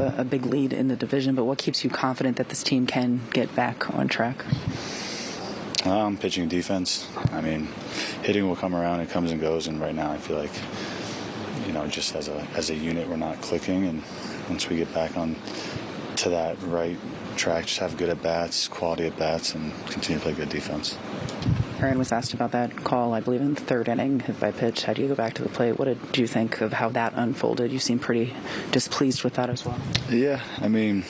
a, a big lead in the division, but what keeps you confident that this team can get back on track? Um, pitching defense. I mean, hitting will come around. It comes and goes. And right now, I feel like, you know, just as a as a unit, we're not clicking. And once we get back on to that right track, just have good at bats, quality at bats, and continue to play good defense. Aaron was asked about that call, I believe, in the third inning, hit by pitch. How do you go back to the plate? What did you think of how that unfolded? You seem pretty displeased with that as well. Yeah, I mean,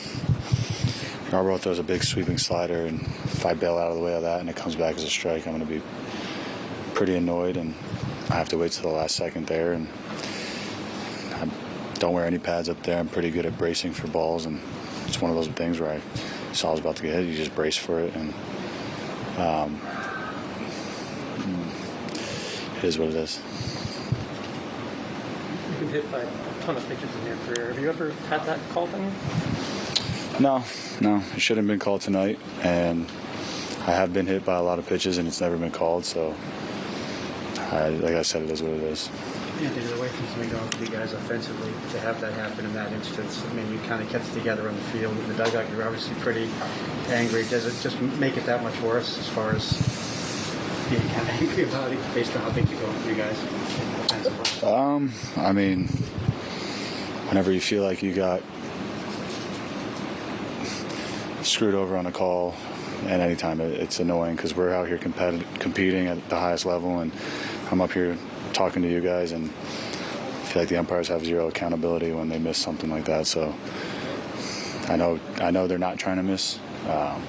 Yarbrough throws a big sweeping slider, and if I bail out of the way of that and it comes back as a strike, I'm going to be pretty annoyed, and I have to wait till the last second there. And I don't wear any pads up there. I'm pretty good at bracing for balls, and it's one of those things where I saw I was about to get hit. You just brace for it, and um, Hmm. it is what it is. You've been hit by a ton of pitches in your career. Have you ever had that called on you? No, no, it shouldn't have been called tonight, and I have been hit by a lot of pitches, and it's never been called. So, I, like I said, it is what it is. Anthony, the way things have been going for you guys offensively, to have that happen in that instance, I mean, you kind of kept it together on the field. In the dugout, you're obviously pretty angry. Does it just make it that much worse as far as Um, I mean, whenever you feel like you got screwed over on a call at any time, it, it's annoying because we're out here competi- competing at the highest level, and I'm up here talking to you guys, and I feel like the umpires have zero accountability when they miss something like that. So I know, I know they're not trying to miss, um,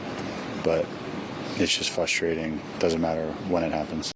but it's just frustrating. Doesn't matter when it happens.